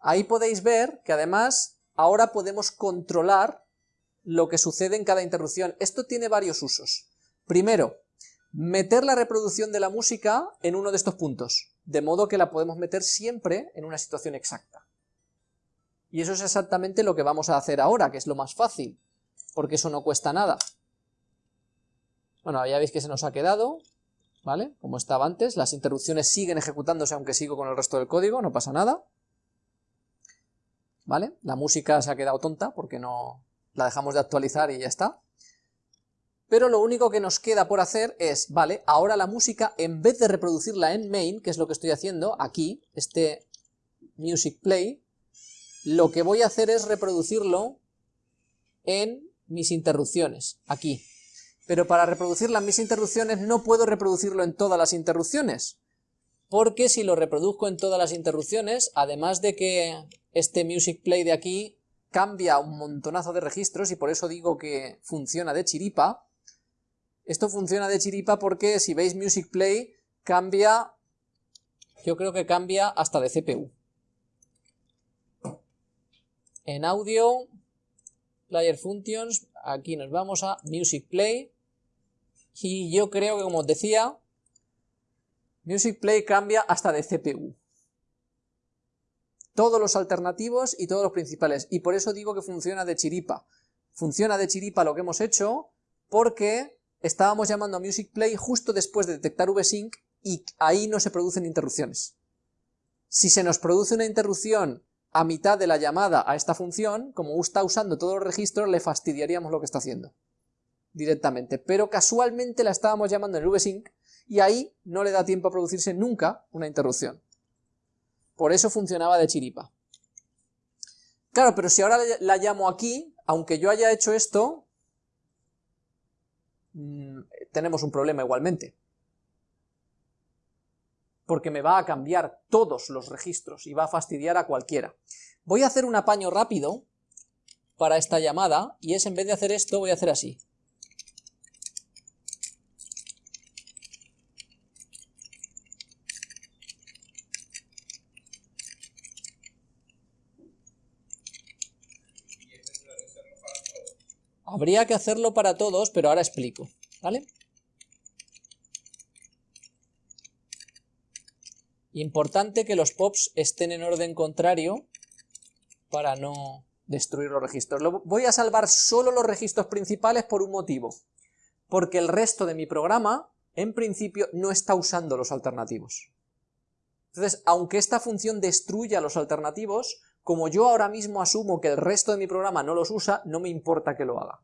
ahí podéis ver que además ahora podemos controlar lo que sucede en cada interrupción. Esto tiene varios usos. Primero, meter la reproducción de la música en uno de estos puntos, de modo que la podemos meter siempre en una situación exacta. Y eso es exactamente lo que vamos a hacer ahora, que es lo más fácil, porque eso no cuesta nada. Bueno, ya veis que se nos ha quedado, ¿vale? Como estaba antes, las interrupciones siguen ejecutándose aunque sigo con el resto del código, no pasa nada. ¿Vale? La música se ha quedado tonta porque no la dejamos de actualizar y ya está. Pero lo único que nos queda por hacer es, vale, ahora la música, en vez de reproducirla en main, que es lo que estoy haciendo aquí, este music play, lo que voy a hacer es reproducirlo en mis interrupciones, aquí. Pero para reproducirla en mis interrupciones no puedo reproducirlo en todas las interrupciones, porque si lo reproduzco en todas las interrupciones, además de que este music play de aquí cambia un montonazo de registros, y por eso digo que funciona de chiripa, esto funciona de chiripa porque si veis Music Play cambia, yo creo que cambia hasta de CPU. En audio, Player Functions, aquí nos vamos a Music Play, y yo creo que como os decía, Music Play cambia hasta de CPU. Todos los alternativos y todos los principales, y por eso digo que funciona de chiripa. Funciona de chiripa lo que hemos hecho porque estábamos llamando a Music Play justo después de detectar VSync y ahí no se producen interrupciones. Si se nos produce una interrupción a mitad de la llamada a esta función, como está usando todos los registros, le fastidiaríamos lo que está haciendo directamente, pero casualmente la estábamos llamando en VSync y ahí no le da tiempo a producirse nunca una interrupción. Por eso funcionaba de chiripa. Claro, pero si ahora la llamo aquí, aunque yo haya hecho esto, Mm, tenemos un problema igualmente. Porque me va a cambiar todos los registros y va a fastidiar a cualquiera. Voy a hacer un apaño rápido para esta llamada, y es en vez de hacer esto, voy a hacer así. Habría que hacerlo para todos, pero ahora explico, ¿vale? Importante que los pops estén en orden contrario para no destruir los registros. voy a salvar solo los registros principales por un motivo, porque el resto de mi programa, en principio, no está usando los alternativos. Entonces, aunque esta función destruya los alternativos, como yo ahora mismo asumo que el resto de mi programa no los usa, no me importa que lo haga.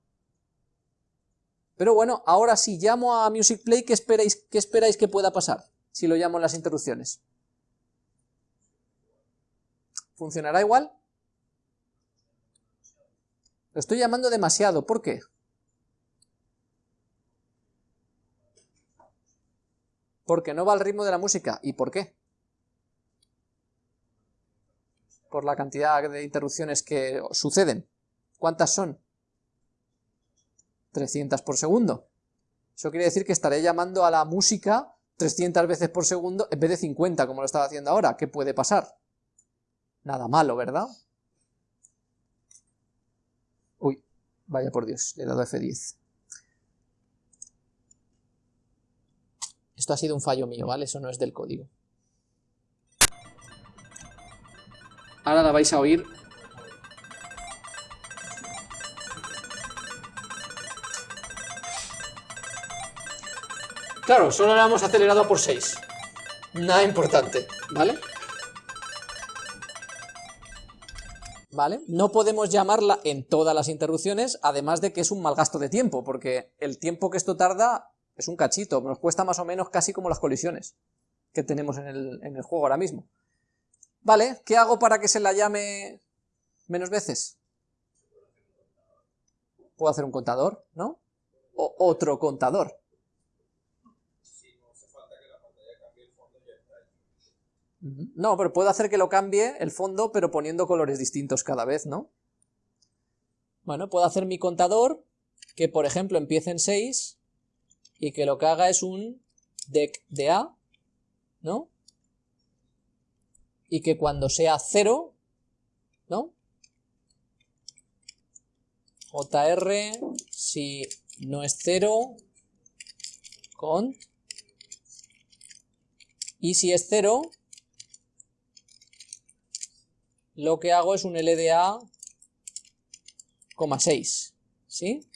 Pero bueno, ahora si llamo a Music Play, ¿qué esperáis, qué esperáis que pueda pasar? Si lo llamo en las interrupciones. ¿Funcionará igual? Lo estoy llamando demasiado, ¿por qué? Porque no va al ritmo de la música. ¿Y por qué? Por la cantidad de interrupciones que suceden. ¿Cuántas son? 300 por segundo. Eso quiere decir que estaré llamando a la música 300 veces por segundo en vez de 50 como lo estaba haciendo ahora. ¿Qué puede pasar? Nada malo, ¿verdad? Uy, vaya por Dios, le he dado F10. Esto ha sido un fallo mío, ¿vale? Eso no es del código. Ahora la vais a oír. Claro, solo la hemos acelerado por 6. Nada importante, ¿vale? ¿Vale? No podemos llamarla en todas las interrupciones, además de que es un mal gasto de tiempo, porque el tiempo que esto tarda es un cachito, nos cuesta más o menos casi como las colisiones que tenemos en el, en el juego ahora mismo. Vale, ¿qué hago para que se la llame menos veces? Puedo hacer un contador, ¿no? O otro contador. No, pero puedo hacer que lo cambie el fondo, pero poniendo colores distintos cada vez, ¿no? Bueno, puedo hacer mi contador, que por ejemplo empiece en 6, y que lo que haga es un dec de A, ¿no? Y que cuando sea 0 ¿no? JR, si no es 0, cont, y si es 0, lo que hago es un LDA, 6, ¿sí?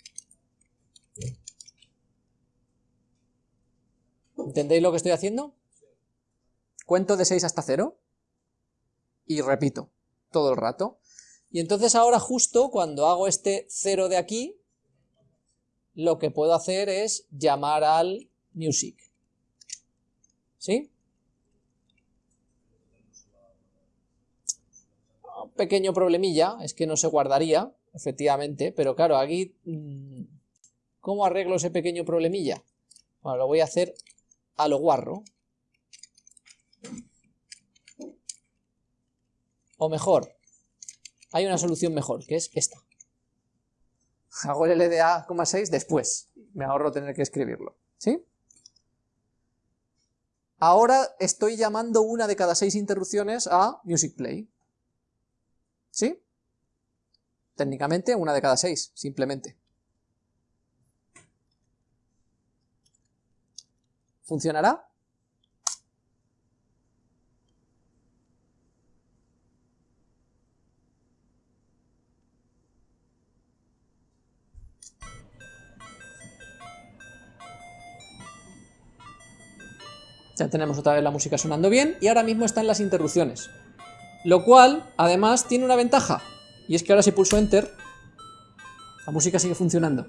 ¿Entendéis lo que estoy haciendo? Cuento de 6 hasta 0 y repito todo el rato. Y entonces ahora justo cuando hago este 0 de aquí, lo que puedo hacer es llamar al music. ¿Sí? Un pequeño problemilla, es que no se guardaría, efectivamente, pero claro, aquí, mm, ¿cómo arreglo ese pequeño problemilla? Bueno, lo voy a hacer a lo guarro. O mejor, hay una solución mejor, que es esta. Hago el LDA, 6 después. Me ahorro tener que escribirlo. ¿Sí? Ahora estoy llamando una de cada seis interrupciones a Music Play. ¿Sí? Técnicamente una de cada seis, simplemente. ¿Funcionará? Ya tenemos otra vez la música sonando bien y ahora mismo están las interrupciones. Lo cual, además, tiene una ventaja. Y es que ahora si pulso Enter, la música sigue funcionando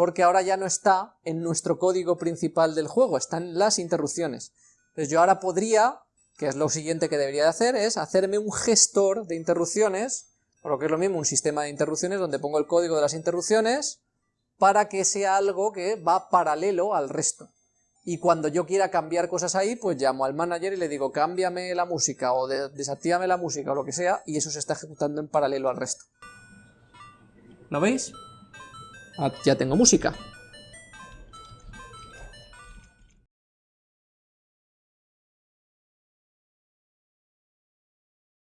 porque ahora ya no está en nuestro código principal del juego, están las interrupciones. Entonces yo ahora podría, que es lo siguiente que debería de hacer, es hacerme un gestor de interrupciones, o lo que es lo mismo, un sistema de interrupciones donde pongo el código de las interrupciones para que sea algo que va paralelo al resto. Y cuando yo quiera cambiar cosas ahí, pues llamo al manager y le digo cámbiame la música o desactívame la música o lo que sea, y eso se está ejecutando en paralelo al resto. ¿Lo veis? Ah, ya tengo música.